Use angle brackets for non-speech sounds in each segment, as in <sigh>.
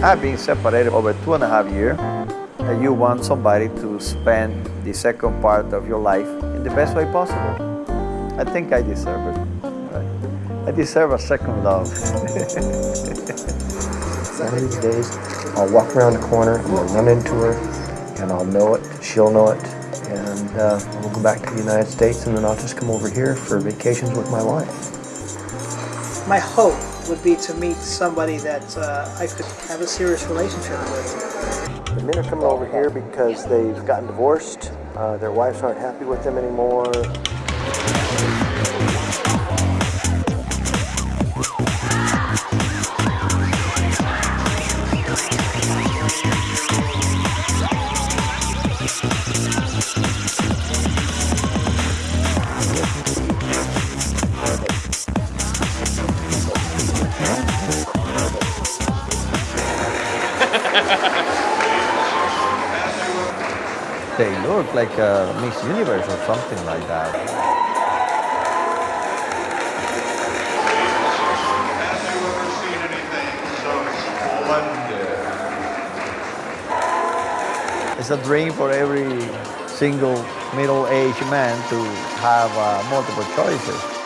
I've been separated over two and a half years. And you want somebody to spend the second part of your life in the best way possible. I think I deserve it. I deserve a second love. One of these days, I'll walk around the corner, I'm gonna run into her, and I'll know it, she'll know it, and uh, we'll go back to the United States, and then I'll just come over here for vacations with my wife. My hope would be to meet somebody that uh, I could have a serious relationship with. The men are coming over here because they've gotten divorced, uh, their wives aren't happy with them anymore. They look like a Miss Universe or something like that. It's a dream for every single middle-aged man to have uh, multiple choices.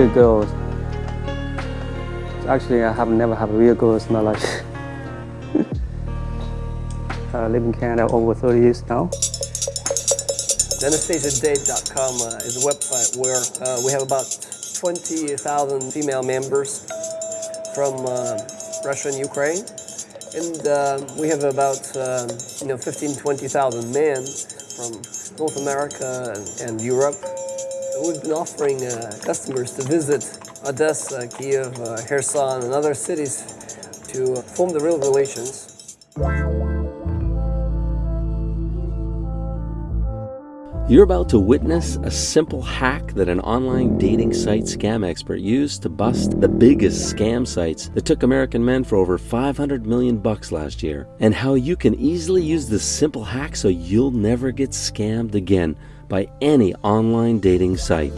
Real girls. Actually, I have never had a real girls in my life. <laughs> I live in Canada over 30 years now. AnastasiaDate.com uh, is a website where uh, we have about 20,000 female members from uh, Russia and Ukraine. And uh, we have about um, you know 15, 20,000 men from North America and, and Europe We've been offering uh, customers to visit Odessa, Kiev, uh, and other cities to form the real relations. You're about to witness a simple hack that an online dating site scam expert used to bust the biggest scam sites that took American men for over 500 million bucks last year, and how you can easily use this simple hack so you'll never get scammed again by any online dating site.